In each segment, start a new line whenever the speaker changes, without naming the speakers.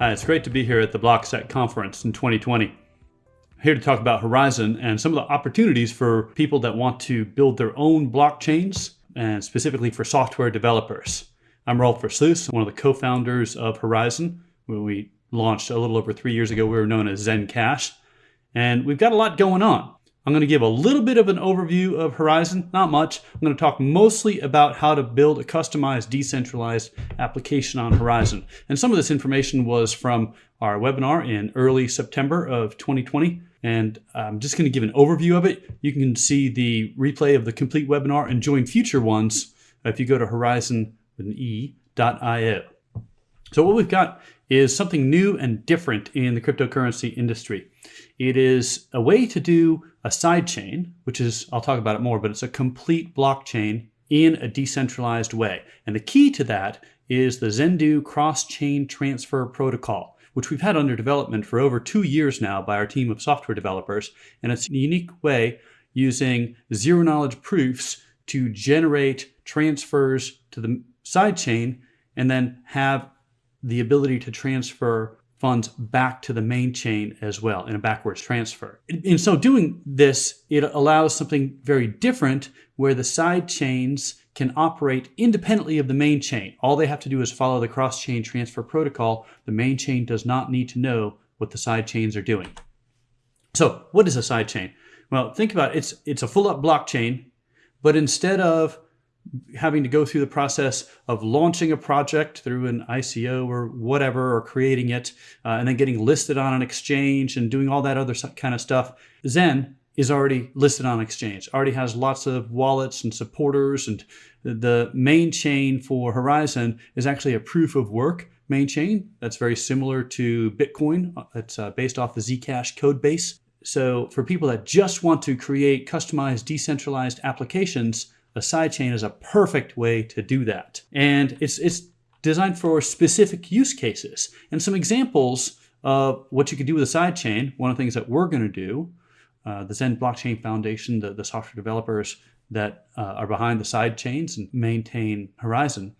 Uh, it's great to be here at the BlockSec conference in 2020. Here to talk about Horizen and some of the opportunities for people that want to build their own blockchains and specifically for software developers. I'm Rolf Versluis, one of the co-founders of Horizen. When we launched a little over three years ago, we were known as Zencash. And we've got a lot going on. I'm going to give a little bit of an overview of Horizen, not much. I'm going to talk mostly about how to build a customized decentralized application on Horizen. And some of this information was from our webinar in early September of 2020. And I'm just going to give an overview of it. You can see the replay of the complete webinar and join future ones if you go to horizen with an E.io. So what we've got is something new and different in the cryptocurrency industry. It is a way to do a sidechain, which is, I'll talk about it more, but it's a complete blockchain in a decentralized way. And the key to that is the Zendoo cross-chain transfer protocol, which we've had under development for over two years now by our team of software developers. And it's a unique way using zero knowledge proofs to generate transfers to the sidechain and then have the ability to transfer funds back to the main chain as well in a backwards transfer. In so doing this, it allows something very different where the side chains can operate independently of the main chain. All they have to do is follow the cross-chain transfer protocol. The main chain does not need to know what the side chains are doing. So what is a side chain? Well, think about it. It's, it's a full up blockchain, but instead of having to go through the process of launching a project through an ICO or whatever, or creating it, uh, and then getting listed on an exchange and doing all that other kind of stuff. Zen is already listed on exchange, already has lots of wallets and supporters. And the main chain for Horizen is actually a proof of work main chain that's very similar to Bitcoin. It's uh, based off the Zcash code base. So for people that just want to create customized decentralized applications, a sidechain is a perfect way to do that. And it's, it's designed for specific use cases. And some examples of what you could do with a sidechain, one of the things that we're going to do, uh, the Zen Blockchain Foundation, the, the software developers that uh, are behind the sidechains and maintain Horizen,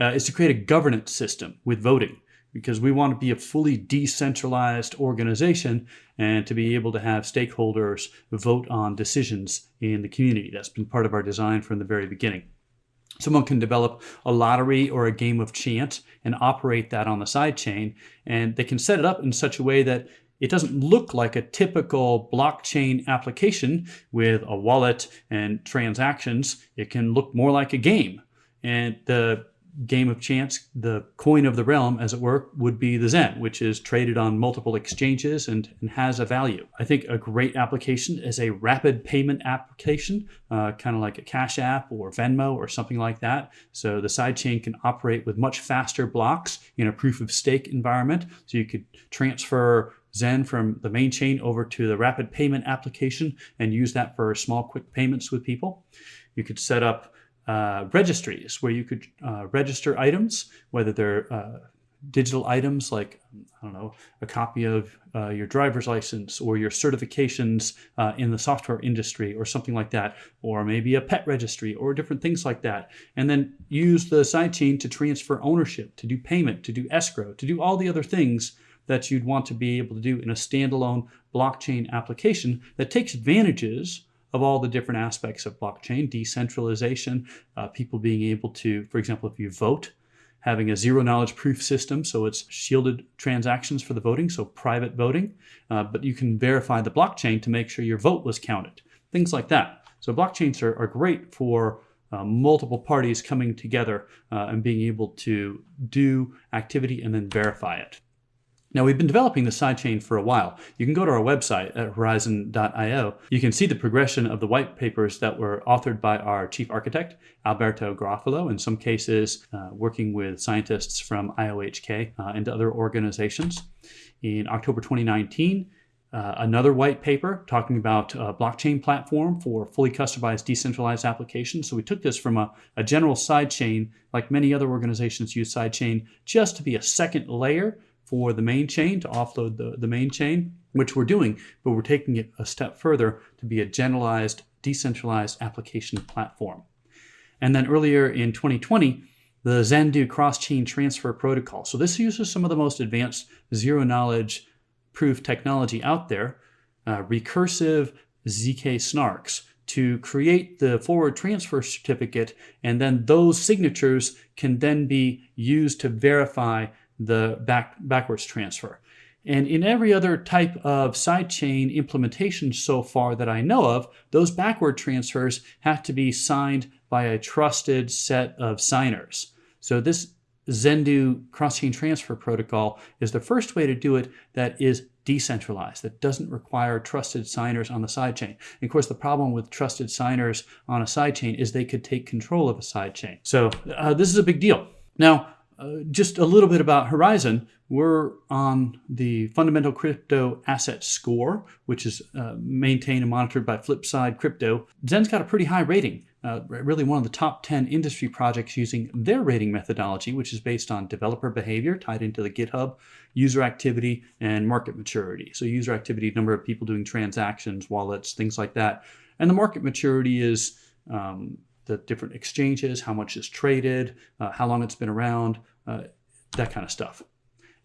uh, is to create a governance system with voting because we want to be a fully decentralized organization and to be able to have stakeholders vote on decisions in the community. That's been part of our design from the very beginning. Someone can develop a lottery or a game of chance and operate that on the side chain, and they can set it up in such a way that it doesn't look like a typical blockchain application with a wallet and transactions. It can look more like a game. And the game of chance, the coin of the realm, as it were, would be the Zen, which is traded on multiple exchanges and, and has a value. I think a great application is a rapid payment application, uh, kind of like a Cash App or Venmo or something like that. So the sidechain can operate with much faster blocks in a proof of stake environment. So you could transfer Zen from the main chain over to the rapid payment application and use that for small quick payments with people. You could set up uh, registries where you could uh, register items, whether they're uh, digital items like, I don't know, a copy of uh, your driver's license or your certifications uh, in the software industry or something like that, or maybe a pet registry or different things like that. And then use the sidechain to transfer ownership, to do payment, to do escrow, to do all the other things that you'd want to be able to do in a standalone blockchain application that takes advantages of all the different aspects of blockchain, decentralization, uh, people being able to, for example, if you vote, having a zero knowledge proof system, so it's shielded transactions for the voting, so private voting, uh, but you can verify the blockchain to make sure your vote was counted, things like that. So blockchains are, are great for uh, multiple parties coming together uh, and being able to do activity and then verify it. Now we've been developing the sidechain for a while. You can go to our website at horizen.io. You can see the progression of the white papers that were authored by our chief architect, Alberto Garoffolo, in some cases uh, working with scientists from IOHK uh, and other organizations. In October 2019, uh, another white paper talking about a blockchain platform for fully customized decentralized applications. So we took this from a, a general sidechain, like many other organizations use sidechain, just to be a second layer for the main chain to offload the, the main chain, which we're doing, but we're taking it a step further to be a generalized, decentralized application platform. And then earlier in 2020, the Zendoo cross-chain transfer protocol. So this uses some of the most advanced zero knowledge proof technology out there, uh, recursive ZK snarks to create the forward transfer certificate and then those signatures can then be used to verify the back, backwards transfer. And in every other type of sidechain implementation so far that I know of, those backward transfers have to be signed by a trusted set of signers. So this Zendoo cross-chain transfer protocol is the first way to do it that is decentralized, that doesn't require trusted signers on the sidechain. Of course, the problem with trusted signers on a sidechain is they could take control of a sidechain. So uh, this is a big deal. Now, uh, just a little bit about Horizen. We're on the fundamental crypto asset score, which is uh, maintained and monitored by Flipside Crypto. Zen's got a pretty high rating, uh, really one of the top 10 industry projects using their rating methodology, which is based on developer behavior tied into the GitHub, user activity, and market maturity. So user activity, number of people doing transactions, wallets, things like that. And the market maturity is um, the different exchanges, how much is traded, uh, how long it's been around, uh, that kind of stuff.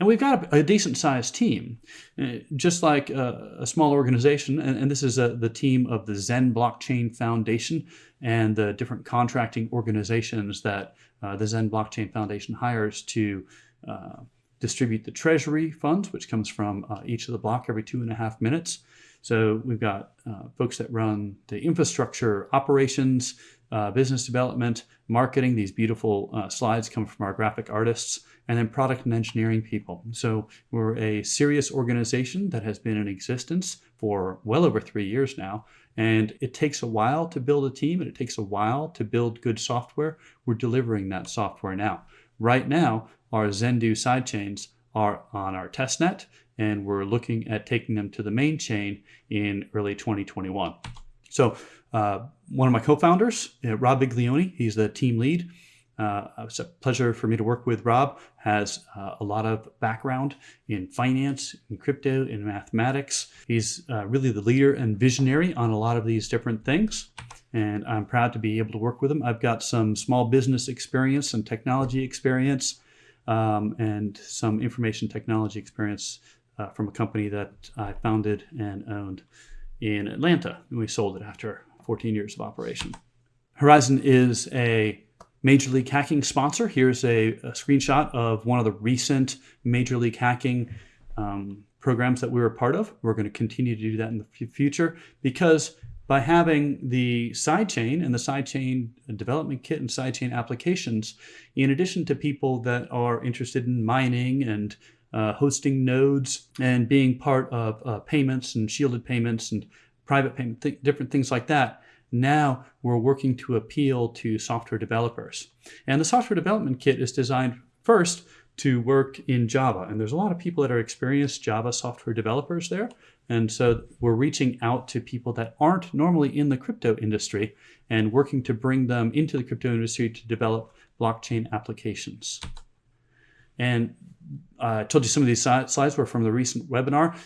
And we've got a, a decent sized team, uh, just like a, a small organization. And, and this is a, uh, the team of the Zen Blockchain Foundation and the different contracting organizations that uh, the Zen Blockchain Foundation hires to uh, distribute the treasury funds, which comes from uh, each of the block every two and a half minutes. So we've got uh, folks that run the infrastructure operations, uh, business development, marketing. These beautiful uh, slides come from our graphic artists, and then product and engineering people. So we're a serious organization that has been in existence for well over three years now. And it takes a while to build a team and it takes a while to build good software. We're delivering that software now. Right now, our Zendoo sidechains are on our testnet, and we're looking at taking them to the main chain in early 2021. So uh, one of my co-founders, uh, Rob Viglione, he's the team lead. Uh, it's a pleasure for me to work with Rob. Has uh, a lot of background in finance, in crypto, in mathematics. He's uh, really the leader and visionary on a lot of these different things. And I'm proud to be able to work with him. I've got some small business experience and technology experience um, and some information technology experience uh, from a company that I founded and owned in Atlanta. And we sold it after 14 years of operation. Horizen is a Major League Hacking sponsor. Here's a, a screenshot of one of the recent Major League Hacking um, programs that we were part of. We're going to continue to do that in the future because by having the sidechain and the sidechain development kit and sidechain applications, in addition to people that are interested in mining and uh, hosting nodes and being part of uh, payments and shielded payments and private payment, th different things like that. Now we're working to appeal to software developers. And the software development kit is designed first to work in Java. And there's a lot of people that are experienced Java software developers there. And so we're reaching out to people that aren't normally in the crypto industry and working to bring them into the crypto industry to develop blockchain applications. And I told you some of these slides were from the recent webinar.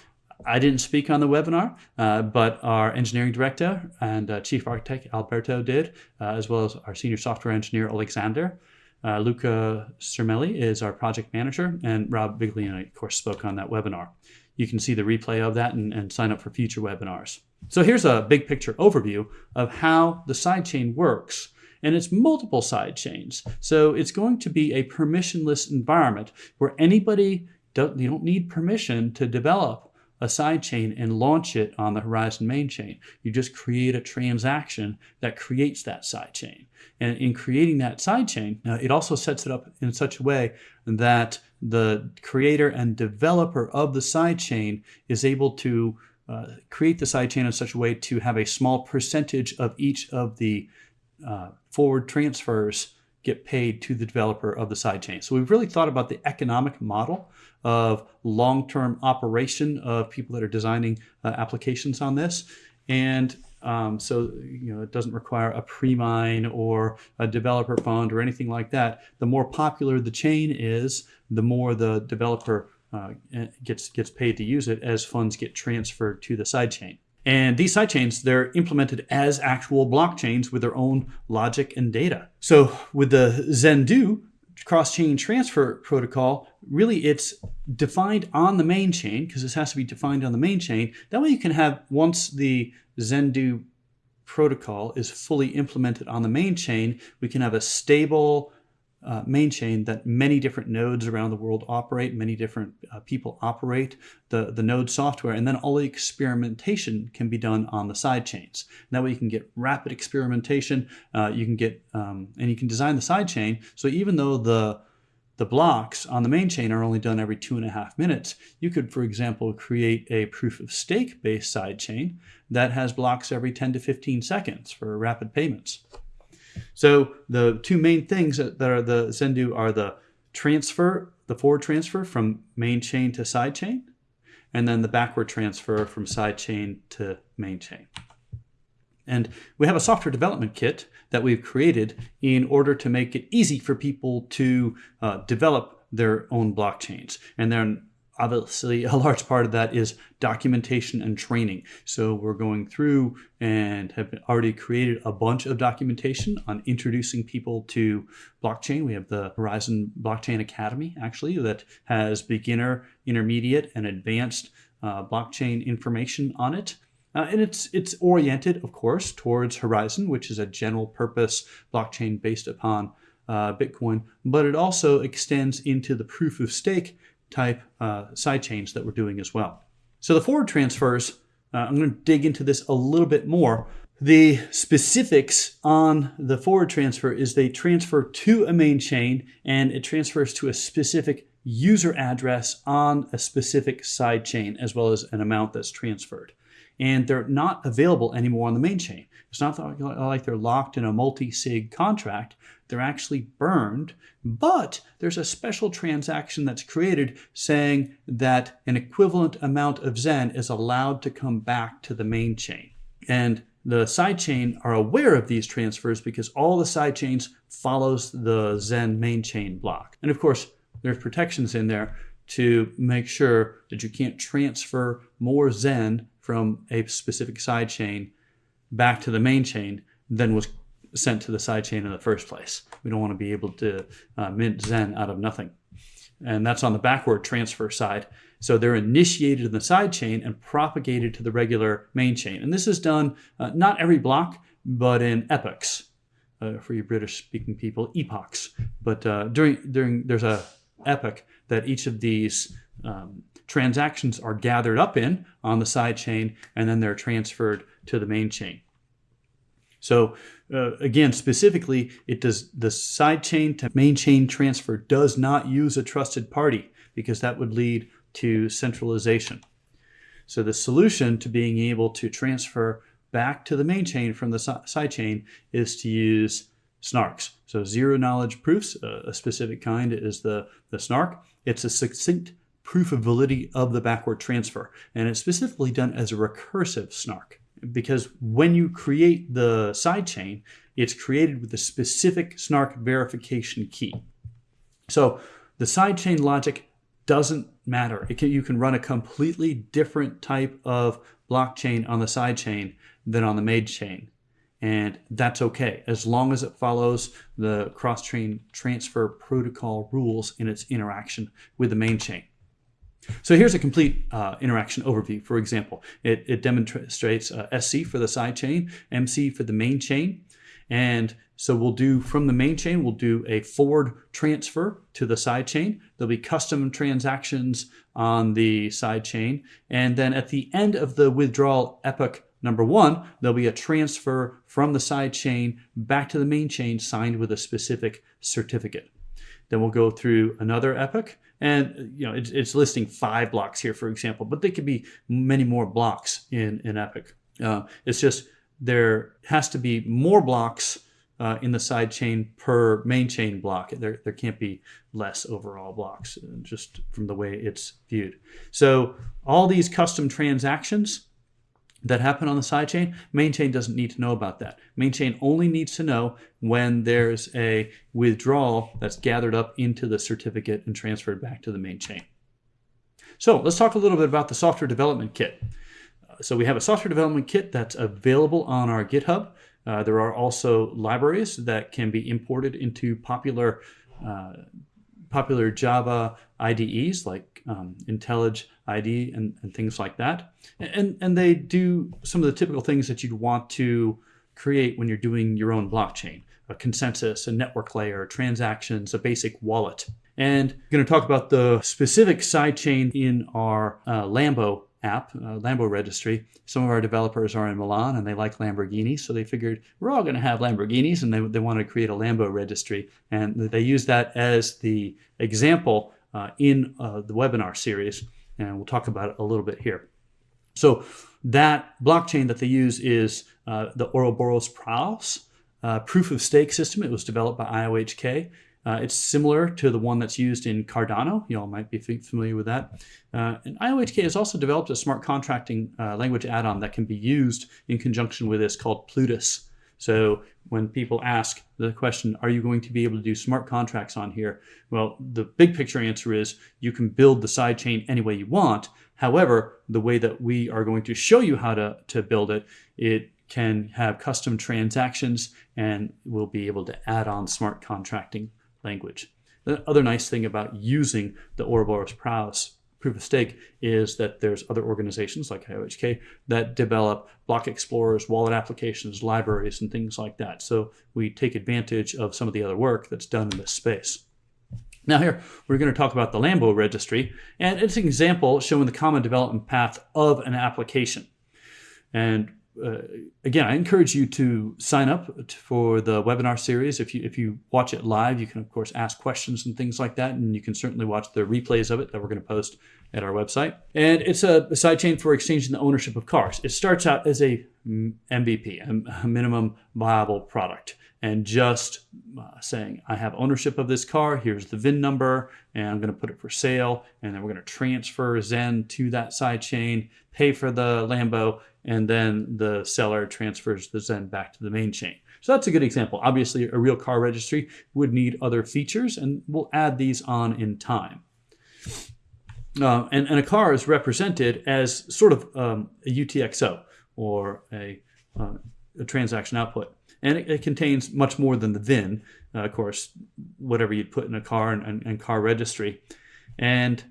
I didn't speak on the webinar, uh, but our engineering director and uh, chief architect Alberto did, uh, as well as our senior software engineer Alexander. Uh, Luca Cermelli is our project manager, and Rob Viglione, of course, spoke on that webinar. You can see the replay of that and, and sign up for future webinars. So here's a big picture overview of how the sidechain works and it's multiple side chains. So it's going to be a permissionless environment where anybody, don't, you don't need permission to develop a sidechain and launch it on the Horizen main chain. You just create a transaction that creates that sidechain. And in creating that sidechain, uh, it also sets it up in such a way that the creator and developer of the sidechain is able to uh, create the sidechain in such a way to have a small percentage of each of the uh, forward transfers get paid to the developer of the sidechain. So we've really thought about the economic model of long-term operation of people that are designing uh, applications on this. And um, so you know it doesn't require a pre-mine or a developer fund or anything like that. The more popular the chain is, the more the developer uh, gets gets paid to use it as funds get transferred to the sidechain. And these sidechains, they're implemented as actual blockchains with their own logic and data. So with the Zendoo, cross-chain transfer protocol, really it's defined on the main chain because this has to be defined on the main chain. That way you can have, once the Zendoo protocol is fully implemented on the main chain, we can have a stable uh, main chain that many different nodes around the world operate, many different uh, people operate the, the node software, and then all the experimentation can be done on the side chains. And that way you can get rapid experimentation, uh, you can get, um, and you can design the side chain, so even though the the blocks on the main chain are only done every two and a half minutes. You could, for example, create a proof of stake based side chain that has blocks every 10 to 15 seconds for rapid payments. So the two main things that are the Zendoo are the transfer, the forward transfer from main chain to side chain, and then the backward transfer from side chain to main chain. And we have a software development kit that we've created in order to make it easy for people to uh, develop their own blockchains. And then obviously a large part of that is documentation and training. So we're going through and have already created a bunch of documentation on introducing people to blockchain. We have the Horizen Blockchain Academy actually that has beginner, intermediate, and advanced uh, blockchain information on it. Uh, and it's it's oriented, of course, towards Horizen, which is a general purpose blockchain based upon uh, Bitcoin, but it also extends into the proof of stake type uh, sidechains that we're doing as well. So the forward transfers, uh, I'm going to dig into this a little bit more. The specifics on the forward transfer is they transfer to a main chain and it transfers to a specific user address on a specific side chain as well as an amount that's transferred and they're not available anymore on the main chain. It's not like they're locked in a multi-sig contract. They're actually burned, but there's a special transaction that's created saying that an equivalent amount of Zen is allowed to come back to the main chain. And the sidechain are aware of these transfers because all the sidechains follows the Zen main chain block. And of course, there's protections in there to make sure that you can't transfer more Zen from a specific side chain back to the main chain than was sent to the side chain in the first place. We don't want to be able to uh, mint Zen out of nothing. And that's on the backward transfer side. So they're initiated in the side chain and propagated to the regular main chain. And this is done uh, not every block, but in epochs. Uh, for you British speaking people, epochs. But uh, during, during, there's a epoch that each of these um, transactions are gathered up in on the side chain and then they're transferred to the main chain. So uh, again, specifically, it does the side chain to main chain transfer does not use a trusted party because that would lead to centralization. So the solution to being able to transfer back to the main chain from the side chain is to use snarks. So zero knowledge proofs, a specific kind is the, the snark. It's a succinct proof of validity of the backward transfer. And it's specifically done as a recursive snark because when you create the sidechain, it's created with a specific snark verification key. So the sidechain logic doesn't matter. Can, you can run a completely different type of blockchain on the sidechain than on the main chain. And that's okay, as long as it follows the cross-chain transfer protocol rules in its interaction with the main chain. So here's a complete uh, interaction overview. For example, it, it demonstrates uh, SC for the side chain, MC for the main chain. And so we'll do from the main chain, we'll do a forward transfer to the side chain. There'll be custom transactions on the side chain. And then at the end of the withdrawal epoch number one, there'll be a transfer from the side chain back to the main chain signed with a specific certificate. Then we'll go through another epoch and you know, it's, it's, listing five blocks here, for example, but they could be many more blocks in, in Epoch. Uh, it's just there has to be more blocks uh, in the side chain per main chain block. There, there can't be less overall blocks uh, just from the way it's viewed. So all these custom transactions that happen on the sidechain, main chain doesn't need to know about that. Main chain only needs to know when there's a withdrawal that's gathered up into the certificate and transferred back to the main chain. So let's talk a little bit about the software development kit. Uh, so we have a software development kit that's available on our GitHub. Uh, there are also libraries that can be imported into popular uh, popular Java IDEs like um, IntelliJ IDE and, and things like that. And, and they do some of the typical things that you'd want to create when you're doing your own blockchain a consensus, a network layer, transactions, a basic wallet. And I'm going to talk about the specific sidechain in our uh, Lambo app, uh, Lambo registry. Some of our developers are in Milan and they like Lamborghinis, so they figured we're all going to have Lamborghinis and they, they want to create a Lambo registry. And they use that as the example uh, in uh, the webinar series, and we'll talk about it a little bit here. So that blockchain that they use is uh, the Ouroboros Praos uh, proof of stake system. It was developed by IOHK. Uh, it's similar to the one that's used in Cardano. You all might be familiar with that. Uh, and IOHK has also developed a smart contracting uh, language add-on that can be used in conjunction with this called Plutus. So when people ask the question, are you going to be able to do smart contracts on here? Well, the big picture answer is you can build the sidechain any way you want. However, the way that we are going to show you how to, to build it, it can have custom transactions and we'll be able to add on smart contracting language. The other nice thing about using the Ouroboros Praos proof of stake is that there's other organizations like IOHK that develop block explorers, wallet applications, libraries, and things like that. So we take advantage of some of the other work that's done in this space. Now here, we're going to talk about the Lambo registry, and it's an example showing the common development path of an application. And uh, again, I encourage you to sign up for the webinar series. If you if you watch it live, you can of course ask questions and things like that, and you can certainly watch the replays of it that we're going to post at our website. And it's a, a sidechain for exchanging the ownership of cars. It starts out as a MVP, a minimum viable product, and just uh, saying, I have ownership of this car. Here's the VIN number, and I'm going to put it for sale. And then we're going to transfer Zen to that sidechain, pay for the Lambo, and then the seller transfers the Zen back to the main chain. So that's a good example. Obviously, a real car registry would need other features, and we'll add these on in time. Uh, and, and, a car is represented as sort of um, a UTXO or a, uh, a, transaction output. And it, it, contains much more than the VIN, uh, of course, whatever you'd put in a car and, and, and car registry. And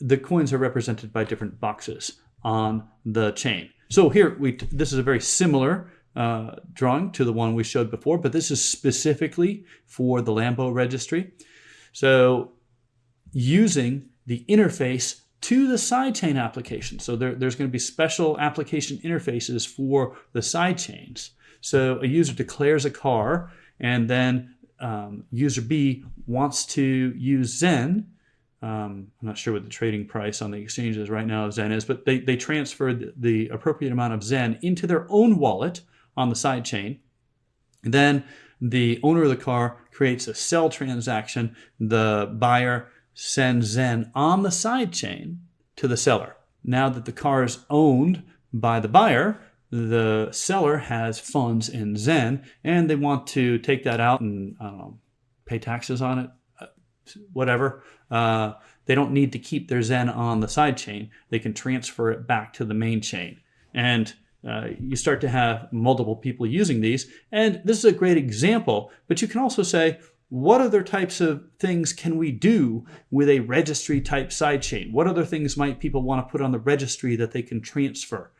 the coins are represented by different boxes on the chain. So here, we this is a very similar uh, drawing to the one we showed before, but this is specifically for the Lambo registry. So using the interface to the sidechain application. So there, there's going to be special application interfaces for the sidechains. So a user declares a car and then um, user B wants to use Zen um, I'm not sure what the trading price on the exchanges right now of Zen is, but they, they transferred the appropriate amount of Zen into their own wallet on the side chain. then the owner of the car creates a sell transaction. The buyer sends Zen on the side chain to the seller. Now that the car is owned by the buyer, the seller has funds in Zen and they want to take that out and know, pay taxes on it whatever. Uh, they don't need to keep their Zen on the side chain. They can transfer it back to the main chain. And uh, you start to have multiple people using these. And this is a great example, but you can also say, what other types of things can we do with a registry type sidechain? What other things might people want to put on the registry that they can transfer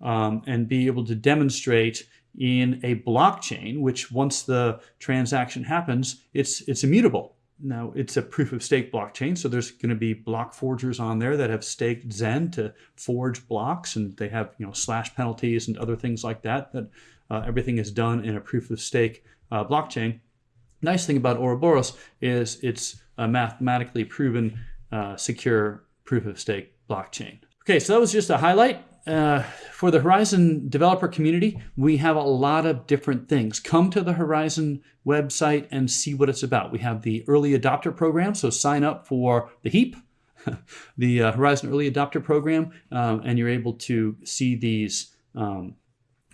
um, and be able to demonstrate in a blockchain, which once the transaction happens, it's, it's immutable. Now it's a proof of stake blockchain, so there's going to be block forgers on there that have staked Zen to forge blocks, and they have you know slash penalties and other things like that. That uh, everything is done in a proof of stake uh, blockchain. Nice thing about Ouroboros is it's a mathematically proven uh, secure proof of stake blockchain. Okay, so that was just a highlight uh, for the Horizen developer community, we have a lot of different things. Come to the Horizen website and see what it's about. We have the early adopter program, so sign up for the HEAP, the uh, Horizen Early Adopter Program, um, and you're able to see these um,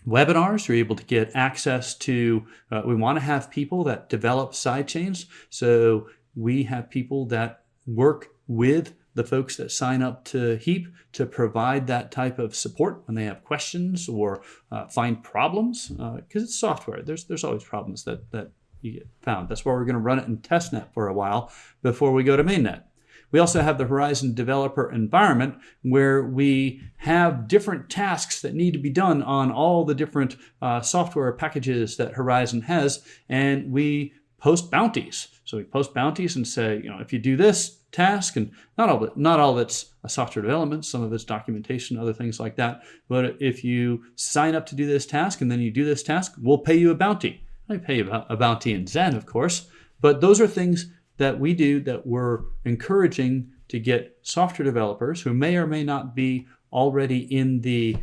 webinars. You're able to get access to, uh, we want to have people that develop sidechains. So we have people that work with the folks that sign up to HEAP to provide that type of support when they have questions or uh, find problems, because uh, it's software. There's there's always problems that that you get found. That's why we're going to run it in testnet for a while before we go to mainnet. We also have the Horizen developer environment where we have different tasks that need to be done on all the different uh, software packages that Horizen has, and we post bounties. So we post bounties and say, you know, if you do this task, and not all not all of it's a software development, some of it's documentation, other things like that. But if you sign up to do this task and then you do this task, we'll pay you a bounty. I pay you a bounty in Zen, of course, but those are things that we do that we're encouraging to get software developers who may or may not be already in the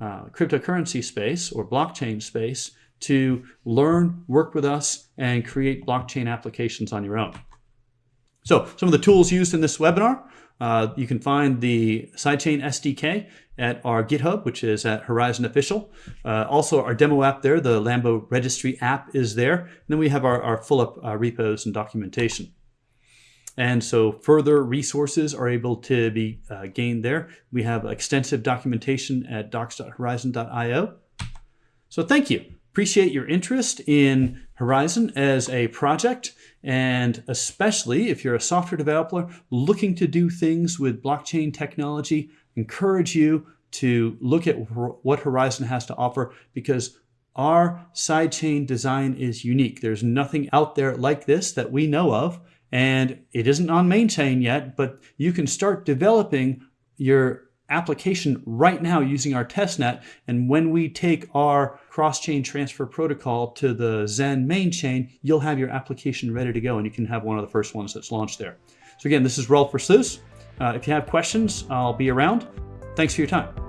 uh, cryptocurrency space or blockchain space to learn, work with us, and create blockchain applications on your own. So some of the tools used in this webinar, uh, you can find the sidechain SDK at our GitHub, which is at Horizen Official. Uh, also, our demo app there, the Lambo Registry app is there. And then we have our, our full up uh, repos and documentation. And so further resources are able to be uh, gained there. We have extensive documentation at docs.horizen.io. So thank you. Appreciate your interest in Horizen as a project, and especially if you're a software developer looking to do things with blockchain technology, encourage you to look at what Horizen has to offer because our sidechain design is unique. There's nothing out there like this that we know of and it isn't on main chain yet, but you can start developing your application right now using our testnet. And when we take our cross-chain transfer protocol to the Zen main chain, you'll have your application ready to go and you can have one of the first ones that's launched there. So again, this is Rolf Versluis. Uh, if you have questions, I'll be around. Thanks for your time.